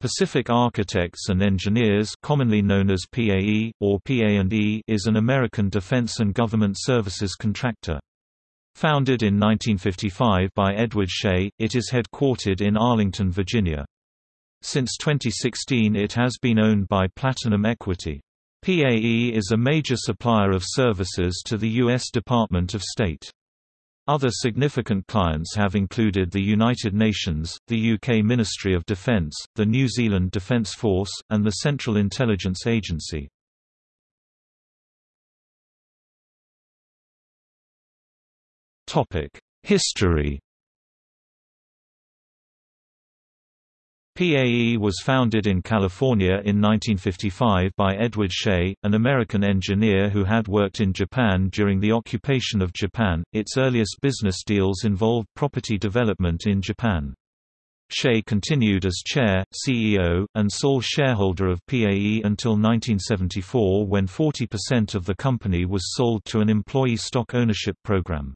Pacific Architects and Engineers commonly known as PAE, or PA&E is an American defense and government services contractor. Founded in 1955 by Edward Shea, it is headquartered in Arlington, Virginia. Since 2016 it has been owned by Platinum Equity. PAE is a major supplier of services to the U.S. Department of State. Other significant clients have included the United Nations, the UK Ministry of Defence, the New Zealand Defence Force, and the Central Intelligence Agency. History PAE was founded in California in 1955 by Edward Shea, an American engineer who had worked in Japan during the occupation of Japan. Its earliest business deals involved property development in Japan. Shea continued as chair, CEO, and sole shareholder of PAE until 1974 when 40% of the company was sold to an employee stock ownership program.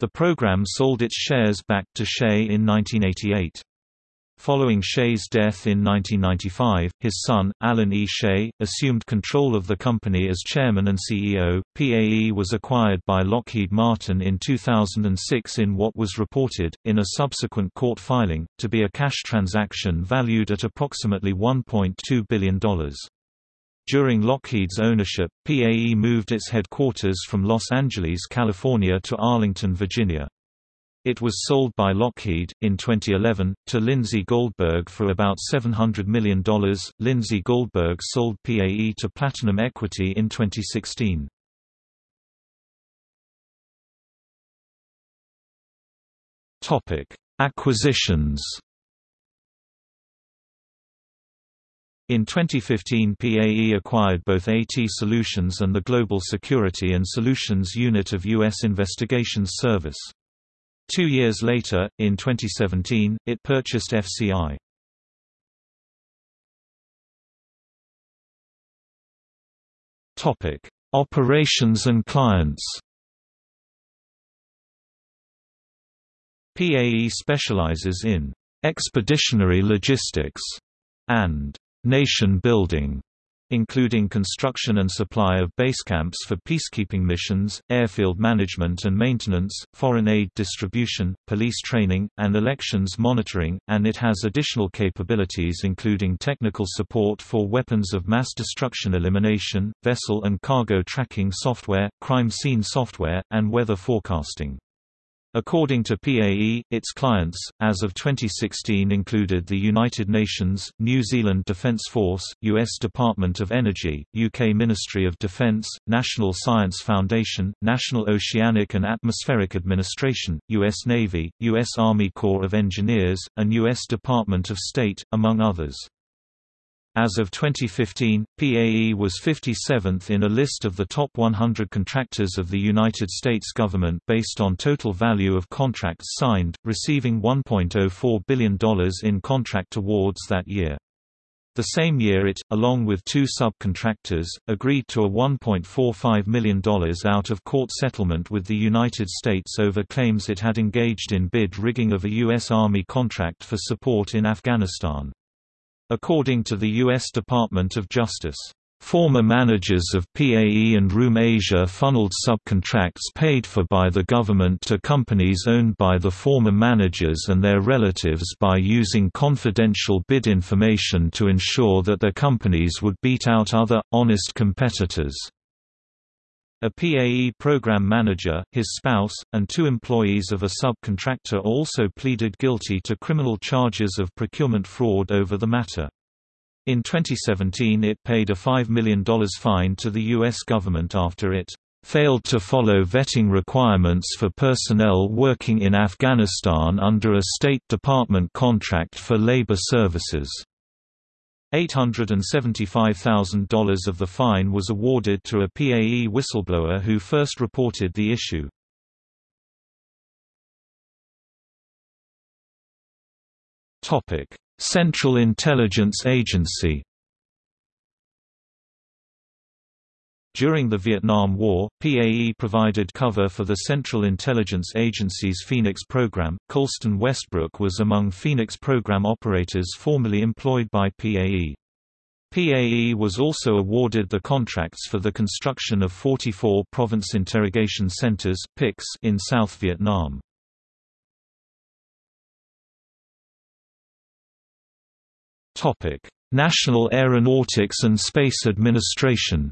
The program sold its shares back to Shea in 1988. Following Shea's death in 1995, his son, Alan E. Shea, assumed control of the company as chairman and CEO. PAE was acquired by Lockheed Martin in 2006 in what was reported, in a subsequent court filing, to be a cash transaction valued at approximately $1.2 billion. During Lockheed's ownership, PAE moved its headquarters from Los Angeles, California to Arlington, Virginia. It was sold by Lockheed, in 2011, to Lindsay Goldberg for about $700 million. Lindsay Goldberg sold PAE to Platinum Equity in 2016. Acquisitions In 2015 PAE acquired both AT Solutions and the Global Security and Solutions Unit of U.S. Investigations Service. Two years later, in 2017, it purchased FCI. Topic: Operations and clients. PAE specializes in expeditionary logistics and nation building including construction and supply of base camps for peacekeeping missions, airfield management and maintenance, foreign aid distribution, police training, and elections monitoring, and it has additional capabilities including technical support for weapons of mass destruction elimination, vessel and cargo tracking software, crime scene software, and weather forecasting. According to PAE, its clients, as of 2016 included the United Nations, New Zealand Defence Force, U.S. Department of Energy, UK Ministry of Defence, National Science Foundation, National Oceanic and Atmospheric Administration, U.S. Navy, U.S. Army Corps of Engineers, and U.S. Department of State, among others. As of 2015, PAE was 57th in a list of the top 100 contractors of the United States government based on total value of contracts signed, receiving $1.04 billion in contract awards that year. The same year it, along with two subcontractors, agreed to a $1.45 million out-of-court settlement with the United States over claims it had engaged in bid rigging of a U.S. Army contract for support in Afghanistan. According to the U.S. Department of Justice, Former managers of PAE and Room Asia funneled subcontracts paid for by the government to companies owned by the former managers and their relatives by using confidential bid information to ensure that their companies would beat out other, honest competitors. A PAE program manager, his spouse, and two employees of a subcontractor also pleaded guilty to criminal charges of procurement fraud over the matter. In 2017 it paid a $5 million fine to the U.S. government after it failed to follow vetting requirements for personnel working in Afghanistan under a State Department contract for labor services. $875,000 of the fine was awarded to a PAE whistleblower who first reported the issue. Central Intelligence Agency During the Vietnam War, PAE provided cover for the Central Intelligence Agency's Phoenix program. Colston Westbrook was among Phoenix program operators formerly employed by PAE. PAE was also awarded the contracts for the construction of 44 Province Interrogation Centers in South Vietnam. National Aeronautics and Space Administration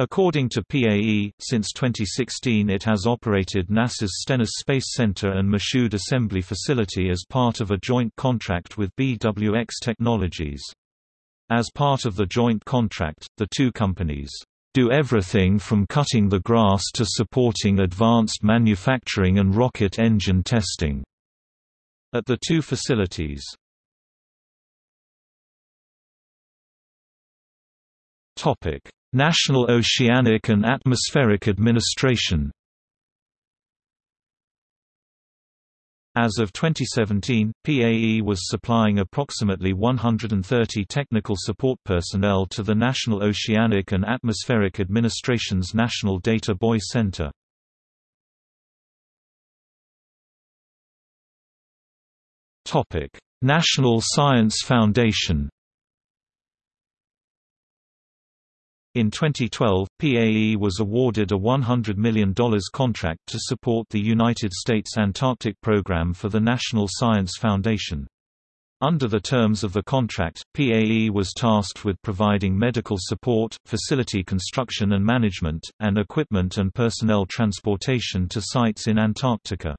According to PAE, since 2016 it has operated NASA's Stennis Space Center and Michoud Assembly Facility as part of a joint contract with BWX Technologies. As part of the joint contract, the two companies do everything from cutting the grass to supporting advanced manufacturing and rocket engine testing at the two facilities. Topic: National Oceanic and Atmospheric Administration As of 2017, PAE was supplying approximately 130 technical support personnel to the National Oceanic and Atmospheric Administration's National Data Buoy Center. National Science Foundation In 2012, PAE was awarded a $100 million contract to support the United States Antarctic Program for the National Science Foundation. Under the terms of the contract, PAE was tasked with providing medical support, facility construction and management, and equipment and personnel transportation to sites in Antarctica.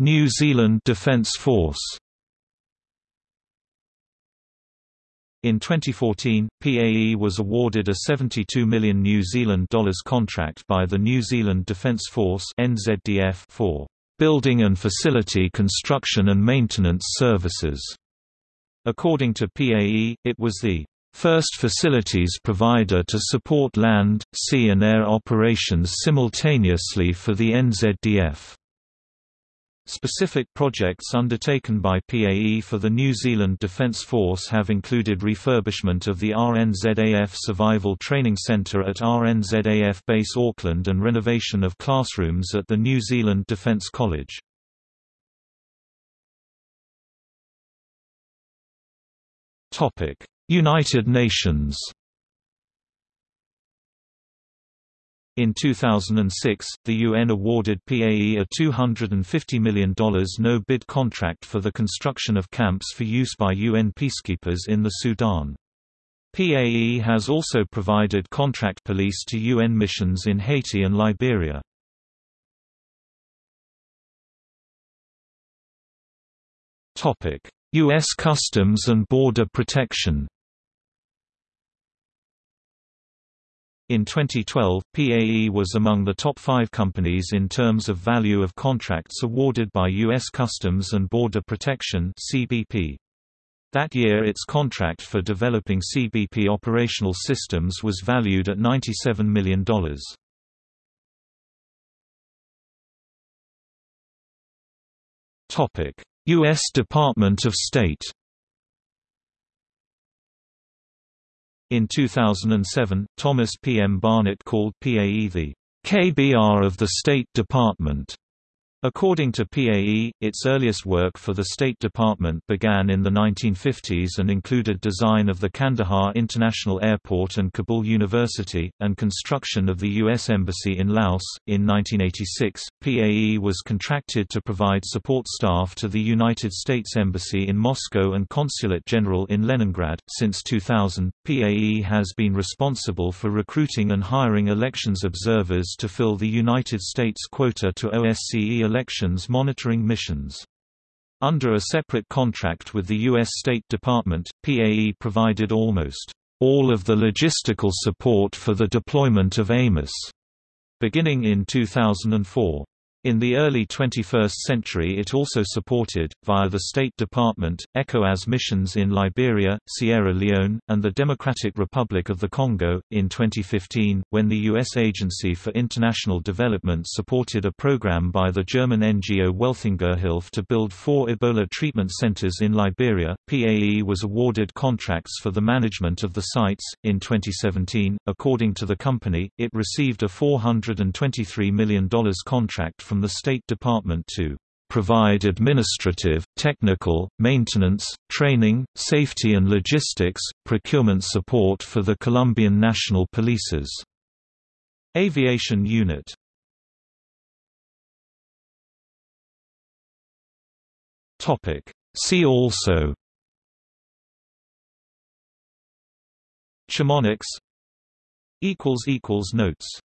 New Zealand Defence Force In 2014, PAE was awarded a 72 million New Zealand dollars contract by the New Zealand Defence Force (NZDF) for building and facility construction and maintenance services. According to PAE, it was the first facilities provider to support land, sea and air operations simultaneously for the NZDF. Specific projects undertaken by PAE for the New Zealand Defence Force have included refurbishment of the RNZAF Survival Training Centre at RNZAF Base Auckland and renovation of classrooms at the New Zealand Defence College. United Nations In 2006, the UN awarded PAE a $250 million no-bid contract for the construction of camps for use by UN peacekeepers in the Sudan. PAE has also provided contract police to UN missions in Haiti and Liberia. U.S. Customs and Border Protection In 2012, PAE was among the top five companies in terms of value of contracts awarded by U.S. Customs and Border Protection CBP. That year its contract for developing CBP operational systems was valued at $97 million. U.S. Department of State In 2007, Thomas P. M. Barnett called PAE the KBR of the State Department. According to PAE, its earliest work for the State Department began in the 1950s and included design of the Kandahar International Airport and Kabul University, and construction of the U.S. Embassy in Laos. In 1986, PAE was contracted to provide support staff to the United States Embassy in Moscow and Consulate General in Leningrad. Since 2000, PAE has been responsible for recruiting and hiring elections observers to fill the United States quota to OSCE elections monitoring missions. Under a separate contract with the U.S. State Department, PAE provided almost all of the logistical support for the deployment of AMIS, beginning in 2004. In the early 21st century it also supported, via the State Department, ECOWAS missions in Liberia, Sierra Leone, and the Democratic Republic of the Congo. In 2015, when the U.S. Agency for International Development supported a program by the German NGO Welthungerhilfe to build four Ebola treatment centers in Liberia, PAE was awarded contracts for the management of the sites. In 2017, according to the company, it received a $423 million contract from from the State Department to provide administrative, technical, maintenance, training, safety and logistics, procurement support for the Colombian National Police's aviation unit. See also Chemonics Notes